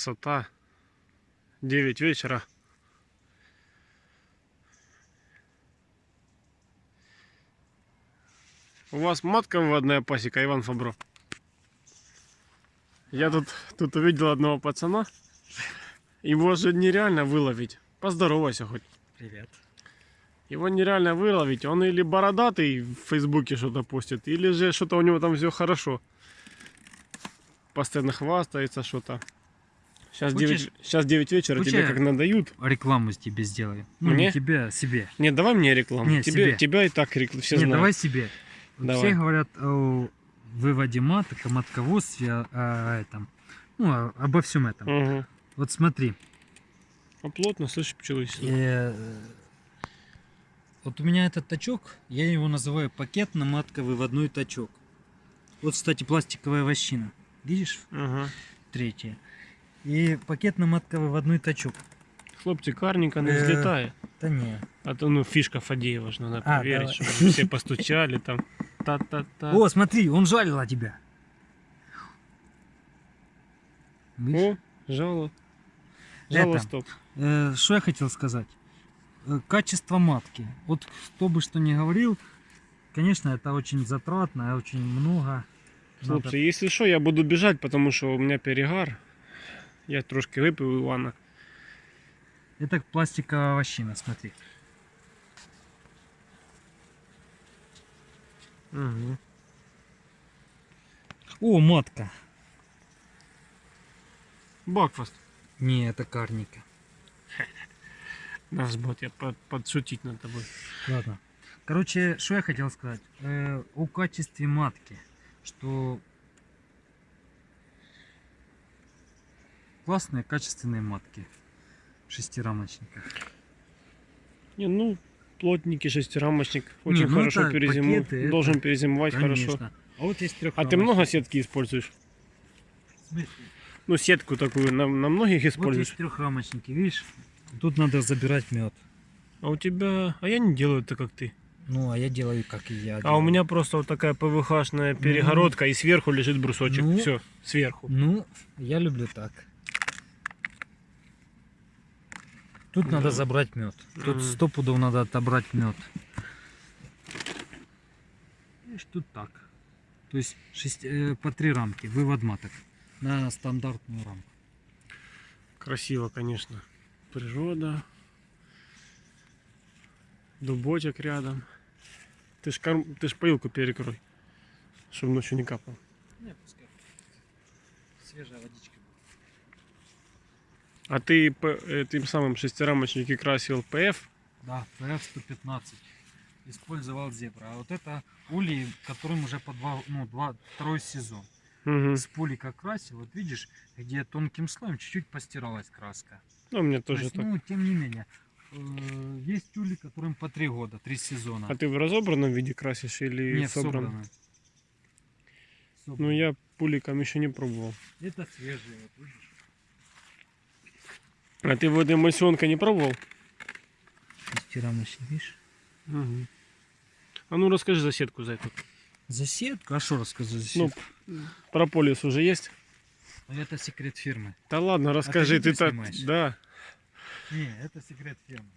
Красота. 9 вечера. У вас матка выводная пасека, Иван Фабро? Я тут, тут увидел одного пацана. Его же нереально выловить. Поздоровайся хоть. Привет. Его нереально выловить. Он или бородатый в Фейсбуке что-то постит, или же что-то у него там все хорошо. Постоянно хвастается что-то. Сейчас Хочешь- 9, сейчас 9 вечера, Хочешь тебе как надают. Рекламу тебе сделаю. Ну, Мне? не тебе, а себе. Нет, давай мне рекламу. Не, тебе, себе. тебя и так рекламу все не, знают. давай себе. Давай. Все говорят о выводе маток, о матководстве, о, о этом. Ну, о- обо всем этом. Мгм. Вот смотри. А плотно, слышишь, пчелы сидят. э, вот у меня этот тачок, я его называю пакетно-матковыводной тачок. Вот, кстати, пластиковая вощина. Видишь? Ага. Третья. И пакетно-матковыводной тачок. Хлопці, карненько не Э. взлетає. Да не. А то ну фишка Фадеева ж надо А, проверить, давай. чтобы все постучали там. Та-та-та. О, смотри, он жалил о тебя. Видишь? О, жало. Жало, Это. стоп. Э, Что я хотел сказать? Э, Качество матки. Вот кто бы что ни говорил, конечно, это очень затратно, очень много. надо- Хлопці, если что, я буду бежать, потому что у меня перегар. Я трошки випив у Івана. Это пластиковая вощина, смотри. Угу. О, матка. Бакфаст. Не, это карника. Наш бот, я под, подшутить над тобой. Ладно. Короче, что я хотел сказать? Э, о качестве матки. Что классные, качественные матки в шестирамочниках. Не, ну, плотненький шестирамочник. Очень ну хорошо перезимует. пакеты, это- Должен перезимовать хорошо. Конечно. А вот есть. А ты много сетки используешь? Ну, сетку такую на, на многих Вот используешь? есть трехрамочники, видишь? Тут надо забирать мед. А у тебя... А я не делаю это, как ты. Ну, а я делаю, как и я. А у делаю. меня просто вот такая ПВХшная перегородка, и сверху лежит брусочек. Ну. Все, сверху. Ну, я люблю так. Тут Да. надо забрать мед. Тут сто пудов надо отобрать мед. Видишь, тут так. То есть шесть- э, по три рамки, вывод маток на стандартную рамку. Красиво, конечно. Природа. Дубочек рядом. Ты ж, корм... ты ж поилку перекрой, чтобы ночью не капал. Не, пускай. Свежая водичка. А ты этим самым шестирамочники красил ПФ? Да, ПФ-115. Использовал зебра. А вот это улей, которым уже по два, ну, два, второй сезон. Угу. С пули как красил, вот видишь, где тонким слоем чуть-чуть постиралась краска. Ну, у меня То тоже есть, так. ну, тем не менее, э, есть тюли, которым по три года, три сезона. А ты в разобранном виде красишь или Не, в собранном? собраны. Ну, я пуликом еще не пробовал. Это свежие, вот видишь. А ты вот эмульсионка не пробовал? Шестирамочник, видишь? Угу. А ну расскажи за сетку за эту. За сетку? А что рассказать за Ну, сетку? прополис уже есть? Ну, это секрет фирмы. Да ладно, расскажи, видео ты так. снимаешь? Да. Не, это секрет фирмы.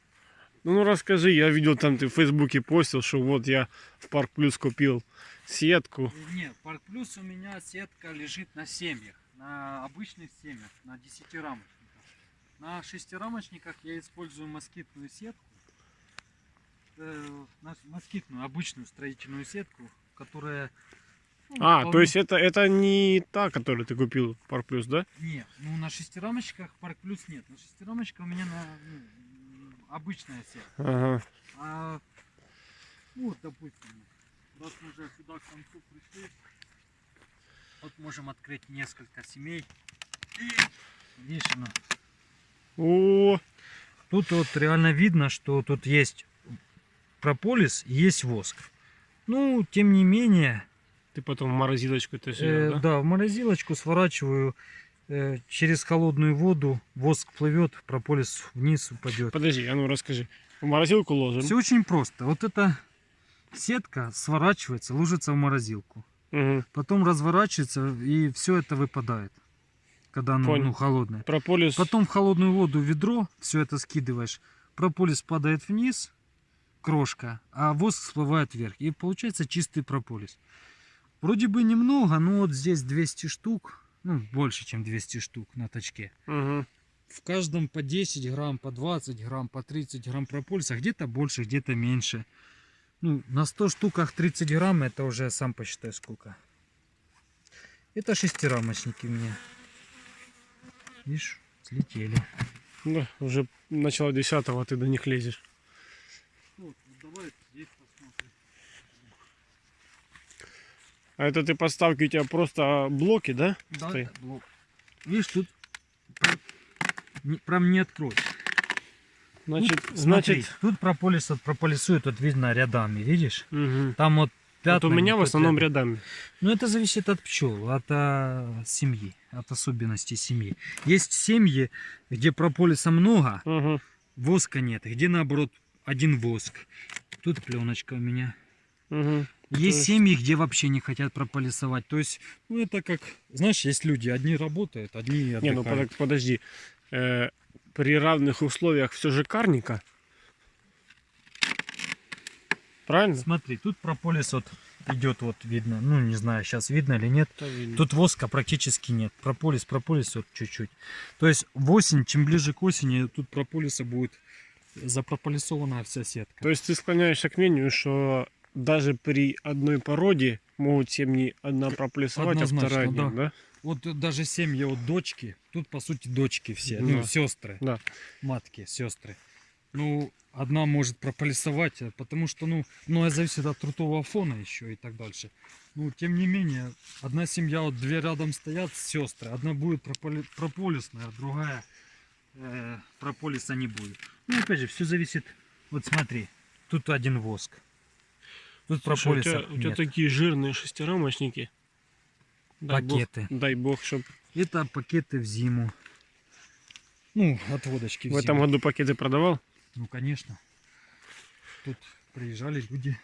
Ну, ну расскажи, я видел там ты в Фейсбуке постил, что вот я в Парк Плюс купил сетку. Э, Не, Парк Плюс у меня сетка лежит на семьях, на обычных семьях, на десятирамочниках. На шестирамочниках я использую москитную сетку, э, москитную обычную строительную сетку, которая... ну, А, вполне- то есть это, это не та, которую ты купил Парк Плюс, да? Нет, ну на шестирамочках Парк Плюс нет. На шестирамочка у меня на, ну, обычная сетка. Ага. А, ну, вот, допустим, раз мы уже сюда к концу пришли, вот можем открыть несколько семей. И, она. О, Тут вот реально видно, что тут есть прополис и есть воск. Ну, тем не менее, ты потом в морозилочку это э, все, да? да? в морозилочку сворачиваю э, через холодную воду, воск плывет, прополис вниз упадет. Подожди, а ну расскажи. В морозилку ложим. Все очень просто. Вот эта сетка сворачивается, ложится в морозилку. Мгм. Потом разворачивается и все это выпадает. Когда оно Понял. ну, холодное. Прополис. Потом в холодную воду ведро, все это скидываешь, прополис падает вниз, крошка, а воск всплывает вверх. И получается чистый прополис. Вроде бы немного, но вот здесь 200 штук, ну больше, чем 200 штук на точке. Мгм. В каждом по 10 грамм, по 20 грамм, по 30 грамм прополиса, где-то больше, где-то меньше. Ну, на 100 штуках 30 грамм, это уже сам посчитай сколько. Это шестирамочники у меня. Видишь, слетели. Да, уже начало десятого, а ты до них лезешь. Вот, давай здесь посмотрим. А это ты подставки у тебя просто блоки, да? Да, Стой. это блок. Видишь, тут прям не открой. Значит, Тут, значит. смотри, тут прополис прополисует, вот видно рядами, видишь? мгм. Там вот Вот у меня в основном рядами. Ну, это зависит от пчел, от а, семьи, от особенностей семьи. Есть семьи, где прополиса много, Мгм. воска нет, где наоборот один воск. Тут пленочка у меня. Мгм. Есть есть- семьи, где вообще не хотят прополисовать. То есть, ну это как, знаешь, есть люди, одни работают, одни Не, ну отдыхают. под- подожди. Э, при равных условиях все же карника. Правильно? Смотри, тут прополис вот идет, вот видно, ну не знаю, сейчас видно или нет. Видно. Тут воска практически нет. Прополис, прополис вот чуть-чуть. То есть в осень, чем ближе к осени, тут прополиса будет запрополисованная вся сетка. То есть ты склоняешься к мнению, что даже при одной породе могут семьи одна проплесовать, а вторая нет, да. да? Вот даже семьи вот дочки, тут по сути дочки все, Да. ну сестры, Да. матки, сестры. Ну, одна может прополисовать, а потому что, ну, многое зависит от трутового фона еще и так дальше. Ну, тем не менее, одна семья, вот две рядом стоят, сестры, одна будет прополи- прополисная, а другая э, прополиса не будет. Ну, опять же, все зависит, вот смотри, тут один воск. Тут Слушай, у прополиса тебя, у тебя нет. такие жирные шестирамочники. Дай бог- Пакеты. дай бог, чтобы Это пакеты в зиму. Ну, отводочки в, в этом зиму. году пакеты продавал. Ну, конечно. Тут приезжали люди.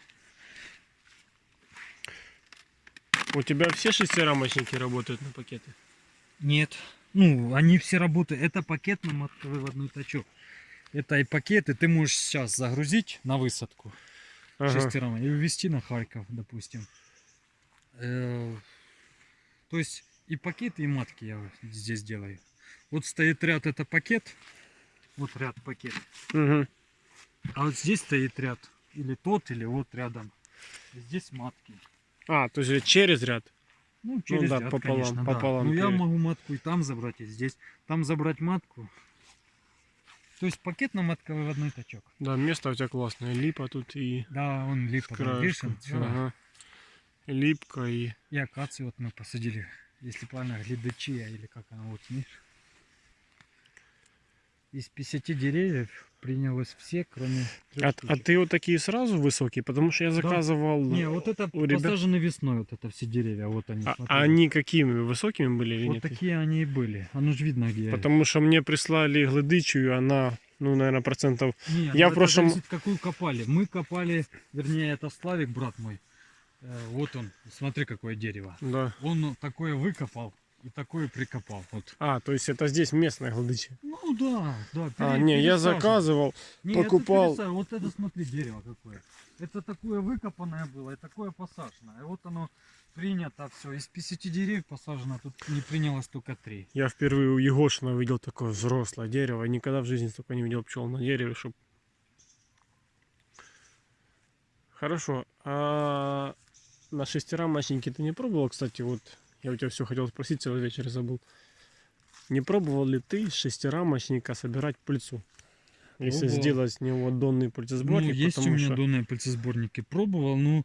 У тебя все шестирамочники работают на пакеты? Нет. Ну, они все работают. Это пакетно-мотовыводной тачок. Это и пакеты ты можешь сейчас загрузить на высадку Ага. шестером и увезти на Харьков, допустим. Э, То есть и пакеты, и матки я здесь делаю. Вот стоит ряд, это пакет. Вот ряд пакет. Мгм. А вот здесь стоит ряд. Или тот, или вот рядом. Здесь матки. А, то есть через ряд. Ну, через да, ряд, пополам- конечно, да. пополам Ну, я перед. могу матку и там забрать, и здесь. Там забрать матку. То есть пакетно-матковыводной тачок. Да, место у тебя классное. Липа тут и Да, он липа, там, краешку. всё. Ага. Липка и... И акацию вот мы посадили, если правильно, глядачия, или как она, вот, видишь. Из 50 деревьев принялось все, кроме А, а ты вот такие сразу высокие? Потому что я заказывал... Не, вот это у ребят- посажены весной, вот это все деревья, вот они. А, а они какими? Высокими были или вот нет? такие они и были. Оно же видно, где. Потому что мне прислали глядычу, и она, ну, наверное, процентов... Не, Я ну в это прошлом- зависит, какую копали. Мы копали, вернее, это Славик, брат мой. Э, Вот он, смотри, какое дерево. Да. Он такое выкопал и такое прикопал. Вот. А, то есть это здесь местная глядыча. Ну да, да. А, пере- не, я заказывал. Не, это покупал. пересаживал. Вот это смотри, дерево какое. Это такое выкопанное было и такое посаженное. И вот оно принято все. Из 50 деревьев посажено, тут не принялось только 3. Я впервые у Егошина увидел такое взрослое дерево. и Никогда в жизни столько не видел пчел на дереве, чтоб... Хорошо. А на шестирамочнике ты не пробовал, кстати, вот я у тебя все хотел спросить, целый вечер забыл. Не пробовал ли ты из шестирамочника собирать пыльцу? Если Пробовал. сделать с него донный Ну, пыльцесборник, есть у меня что... донные пыльцесборники. Пробовал, но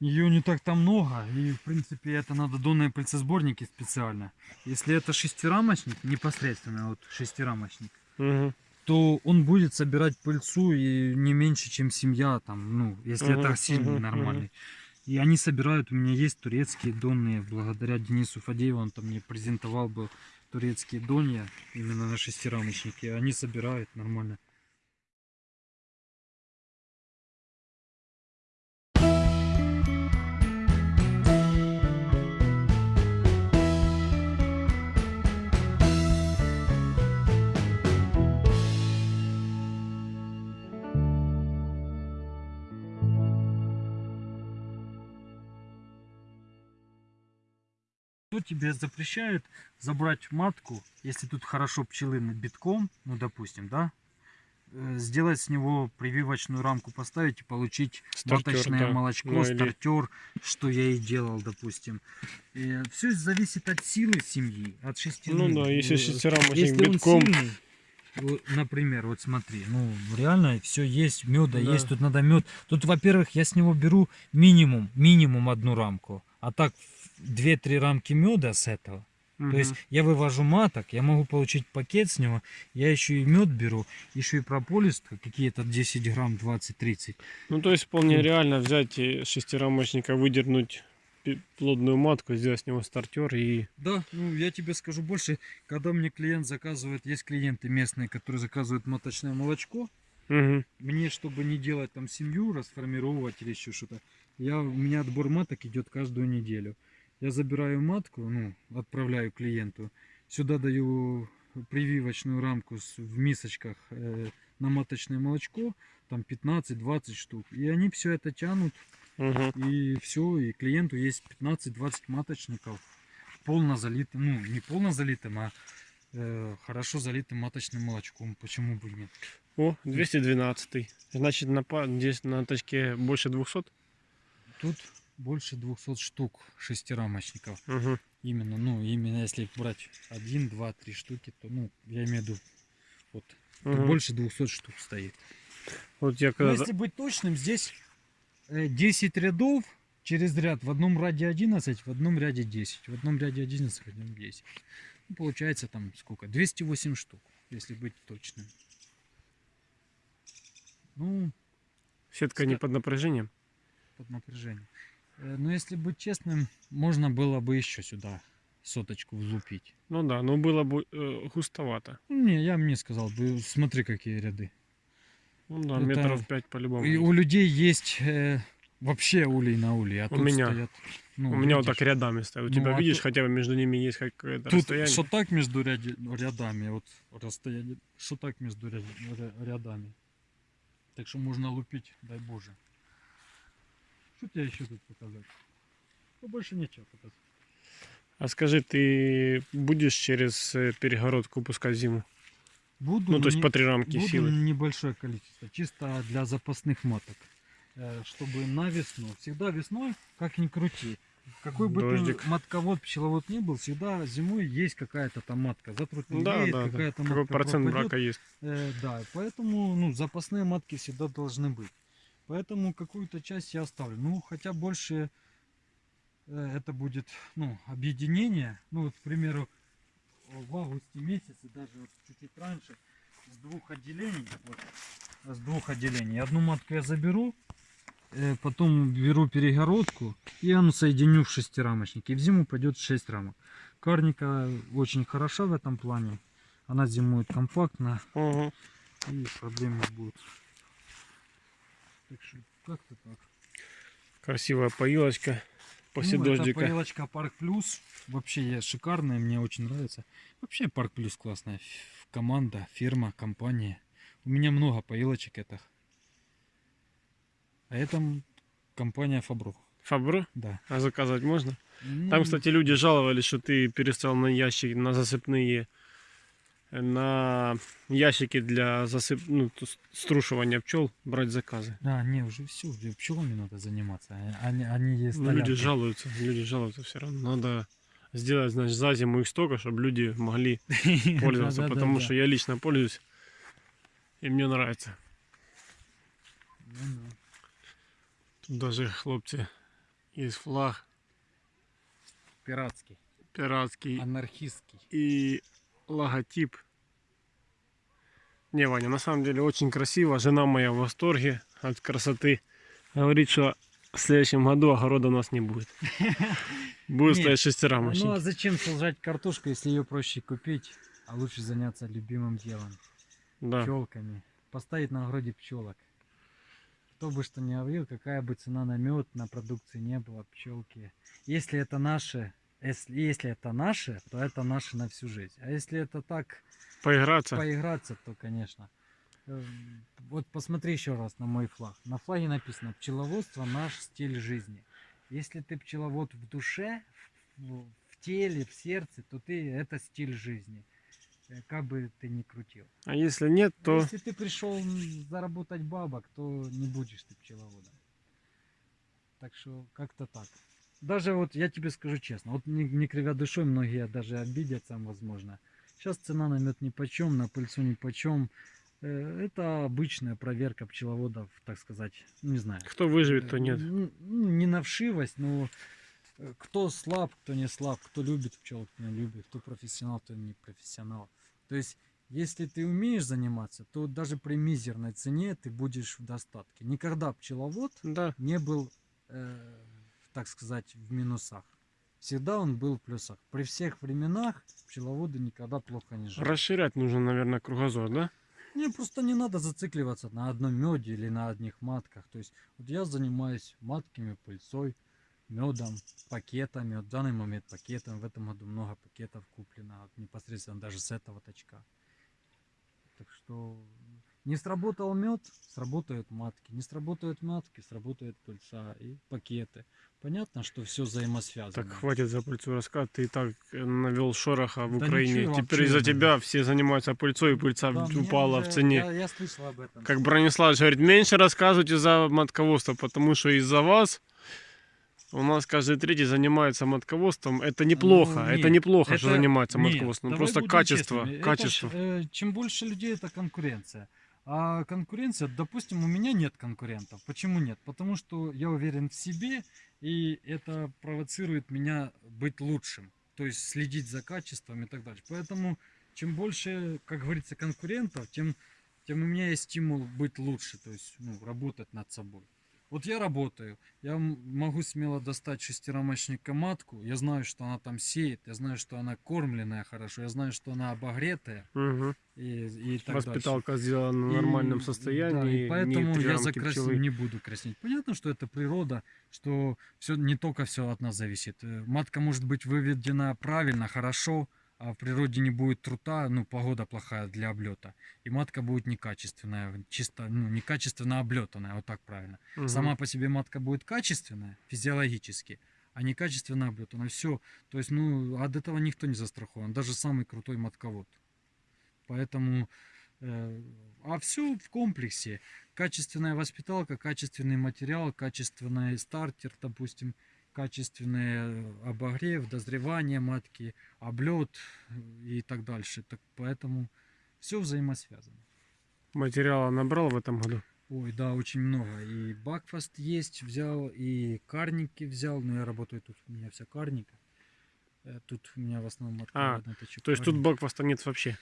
ее не так там много. И, в принципе, это надо донные пыльцесборники специально. Если это шестирамочник, непосредственно вот шестирамочник, Мгм. то он будет собирать пыльцу и не меньше, чем семья, там, ну, если Мгм, это сильный, мгм, нормальный. И они собирают, у меня есть турецкие донные, благодаря Денису Фадееву, он там мне презентовал был турецкие донья, именно на шестирамочнике, они собирают нормально. Кто тебе запрещает забрать матку, если тут хорошо пчелы над битком, ну допустим, да, э, сделать с него прививочную рамку поставить и получить Стартер, маточное да. молочко, Ну, или- стартер, что я и делал, допустим. все зависит от силы семьи, от шестины. Ну да, если Э, шестерамочник если битком, сильный, например, вот смотри, ну реально все есть, меда Да. есть, тут надо мед. Тут, во-первых, я с него беру минимум, минимум одну рамку, а так 2-3 рамки меда с этого. мгм. То есть я вывожу маток, я могу получить пакет с него, я еще и мед беру, еще и прополис какие-то 10 грамм, 20-30. Ну, то есть вполне Ну. реально взять шестирамочника, выдернуть плодную матку, сделать с него стартер и... Да, ну я тебе скажу больше, когда мне клиент заказывает, есть клиенты местные, которые заказывают маточное молочко, Мгм. мне, чтобы не делать там семью, расформировать или еще что-то, я, у меня отбор маток идет каждую неделю. Я забираю матку, ну, отправляю клиенту, сюда даю прививочную рамку в мисочках э, на маточное молочко, там 15-20 штук, и они все это тянут, Мгм. и все, и клиенту есть 15-20 маточников, полно залитым, ну, не полно залитым, а э, хорошо залитым маточным молочком, почему бы и нет. О, 212. Значит, на, здесь на точке больше 200? Тут больше 200 штук шестирамочников. Мгм. Именно, ну, именно если брать один, два, три штуки, то, ну, я имею в виду, вот, Мгм. больше 200 штук стоит. Вот я Но когда... если быть точным, здесь э, 10 рядов через ряд. В одном ряде 11, в одном ряде 10. В одном ряде 11, в одном 10. Ну, получается там сколько? 208 штук, если быть точным. Ну, Сетка не под напряжением? под напряжением. Э, Но если быть честным, можно было бы еще сюда соточку влупить. Ну да, но было бы э, густовато. Ну, Не, я мне сказал бы, смотри, какие ряды. Ну да, Это- метров 5 по-любому. И у людей есть э, вообще улей на улей, а У тут меня. стоят. ну, У меня вот так рядами стоят. У Ну, тебя а видишь, тут- хотя бы между ними есть какое-то Тут расстояние. что так между ряди- рядами, вот расстояние, что так между ря- ря- рядами. Так что можно лупить, дай боже. Что тебе еще тут показать? Ну, больше нечего показать. А скажи, ты будешь через э, перегородку пускать зиму? Буду, Ну, то есть не- по три рамки буду силы. небольшое количество, чисто для запасных маток. Э, Чтобы на весну, всегда весной, как ни крути, какой бы Дождик. ты матковод, пчеловод ни был, всегда зимой есть какая-то там матка. Затрутнеет, Да, да, да. какая-то Какой матка процент пропадет. брака есть? Э, да, поэтому ну, запасные матки всегда должны быть. Поэтому какую-то часть я оставлю. Ну, хотя больше э, это будет ну, объединение. Ну, вот, к примеру, в августе месяце, даже вот чуть-чуть раньше, с двух отделений, вот, с двух отделений. Одну матку я заберу, э, потом беру перегородку и оно соединю в шестирамочник. И в зиму пойдет 6 рамок. Карника очень хороша в этом плане. Она зимует компактно Ага. и проблем не будет. Так что как-то так. Красивая поилочка после Ну, это дождика. поилочка Парк Плюс. Вообще я шикарная, мне очень нравится. Вообще Парк Плюс классная. Команда, фирма, компания. У меня много поилочек этих. А это компания Фабро. Фабро? Да. А заказать можно? Ну, Там, кстати, люди жаловались, что ты перестал на ящики, на засыпные, на ящики для засып... ну, струшивания пчел брать заказы. А, не, уже все, уже пчелами надо заниматься. а- Они, они есть. Ну, люди жалуются, люди жалуются все равно. Надо сделать, значит, за зиму их столько, чтобы люди могли пользоваться, потому что я лично пользуюсь, и мне нравится. Ну Тут даже хлопцы есть флаг Пиратский, пиратский анархистский. и логотип. Не, Ваня, на самом деле очень красиво. Жена моя в восторге от красоты. Говорит, что в следующем году огорода у нас не будет. Будет стоять Ну а зачем сажать картошку, если ее проще купить, а лучше заняться любимым делом? Да. Пчелками. Поставить на огороде пчелок. Кто бы что ни говорил, какая бы цена на мед, на продукции не было, пчелки. Если это наше, если, если это наше, то это наше на всю жизнь. А если это так, Поиграться. поиграться, то конечно. Эм, Вот посмотри еще раз на мой флаг. На флаге написано пчеловодство наш стиль жизни. Если ты пчеловод в душе, в, в теле, в сердце, то ты это стиль жизни. Э, Как бы ты ни крутил. А если нет, то Если ты пришел заработать бабок, то не будешь ты пчеловодом. Так что как-то так. Даже вот я тебе скажу честно, вот не, не кривя душой, многие даже обидятся, возможно. Сейчас цена на мед ни почем, на пыльцу ни почем. Э, Это обычная проверка пчеловодов, так сказать, не знаю. кто выживет, то нет. Ну, не на вшивость, но э, кто слаб, кто не слаб, кто любит пчел, кто не любит, кто профессионал, кто не профессионал. То есть, если ты умеешь заниматься, то даже при мизерной цене ты будешь в достатке. Никогда пчеловод Да. не был, э, так сказать, в минусах. Всегда он был в плюсах. При всех временах пчеловоды никогда плохо не жили. Расширять нужно, наверное, кругозор, да? Не, просто не надо зацикливаться на одном меде или на одних матках. То есть вот я занимаюсь матками, пыльцой, медом, пакетами. Вот в данный момент пакетом. В этом году много пакетов куплено. вот непосредственно даже с этого точка. Так что не сработал мед, сработают матки. Не сработают матки, сработает пыльца и пакеты. Понятно, что все взаимосвязано. Так хватит за пыльцу рассказывать. Ты и так навел шороха в Да Украине. ничего, Теперь из-за тебя все занимаются пыльцой, и пыльца Да, упала уже- в цене. Я, я слышал об этом. Как Бронислав говорит, меньше рассказывайте за матководство, потому что из-за вас у нас каждый третий занимается матководством. Это неплохо, Ну, это нет, неплохо, что это- занимается нет, матководством. давай Просто качество. Это качество. ж, э, чем больше людей, это конкуренция. А конкуренция, допустим, у меня нет конкурентов. Почему нет? Потому что я уверен в себе, и это провоцирует меня быть лучшим. То есть следить за качеством и так далее. Поэтому чем больше, как говорится, конкурентов, тем, тем у меня есть стимул быть лучше, то есть ну, работать над собой. Вот я работаю, я могу смело достать шестирамочника матку, я знаю, что она там сеет, я знаю, что она кормленная хорошо, я знаю, что она обогретая Мгм. и, и так дальше. Воспиталка сделана в И- нормальном да, состоянии. и поэтому я закрасил, пчелы. не буду краснеть. Понятно, что это природа, что все не только все от нас зависит. Э, Матка может быть выведена правильно, хорошо, а в природе не будет трута, ну, погода плохая для облета. И матка будет некачественная, чисто, ну, некачественно облетанная, вот так правильно. Мгм. Сама по себе матка будет качественная, физиологически, а некачественно облетанная. Все. То есть, ну, от этого никто не застрахован, даже самый крутой матковод. Поэтому, э, а все в комплексе. Качественная воспиталка, качественный материал, качественный стартер, допустим, качественный обогрев, дозревание матки, облет и так дальше. Так, поэтому все взаимосвязано. Материала набрал в этом году? Ой, да, очень много. И Бакфаст есть, взял, и карники взял. Но я работаю тут, у меня вся карника. Э, Тут у меня в основном отправленный точек То есть тут бакфаста нет вообще?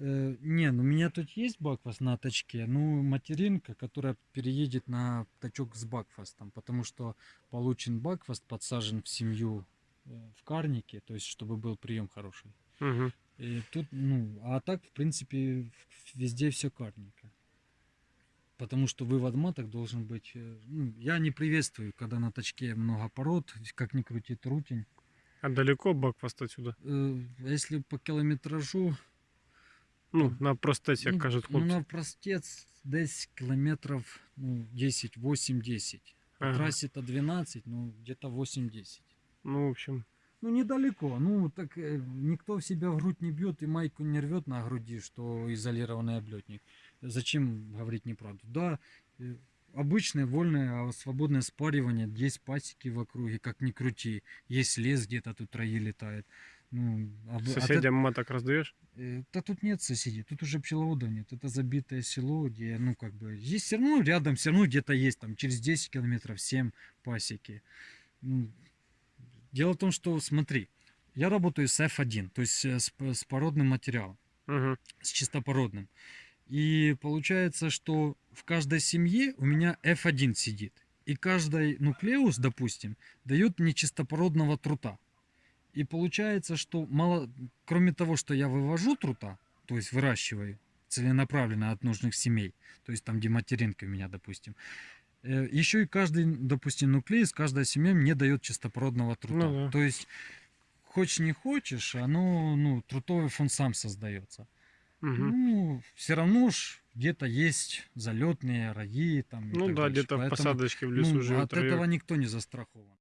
Э, не, ну у меня тут есть бакфаст на точке, ну материнка, которая переедет на точок с бакфастом, потому что получен бакфаст, подсажен в семью э, в карнике, то есть чтобы был прием хороший. Мгм. И тут, ну, а так, в принципе, везде все карника. Потому что вывод маток должен быть... э, Ну, я не приветствую, когда на точке много пород, как ни крути трутень. А далеко бакфаст отсюда? Э, Если по километражу, Ну, на простеті, як кажуть ну, хлопці. на простец десь километров ну, 10, 8-10. По Ага. трассе-то 12, ну, где-то 8-10. Ну, в общем, Ну, недалеко. Ну, так э, никто в себя в грудь не бьет и майку не рвет на груди, что изолированный облетник. Зачем говорить неправду? Да, э, обычное вольное, а свободное спаривание, есть пасеки в округе, как ни крути. Есть лес где-то, тут раи летает. Ну, об- от сусідям маток роздаєш? Э, Да тут нет соседей, тут уже пчеловодов нет. Это забитое село, где, ну, как бы, есть все равно рядом, все равно где-то есть, там, через 10 километров 7 пасеки. Ну, дело в том, что, смотри, я работаю с F1, то есть э, с, с породным материалом, Угу. с чистопородным. И получается, что в каждой семье у меня F1 сидит. И каждый нуклеус, допустим, дает мне чистопородного трута. И получается, что мало, кроме того, что я вывожу трута, то есть выращиваю целенаправленно от нужных семей, то есть там, где материнка у меня, допустим, э, еще и каждый, допустим, нуклеис, каждая семья мне дает чистопородного трута. Ну да. То есть, хочешь не хочешь, оно, ну, трутовый фон сам создается. Угу. Ну, все равно ж где-то есть залетные раи там. Ну да, где-то в посадочке в лесу ну, живет от этого район. никто не застрахован.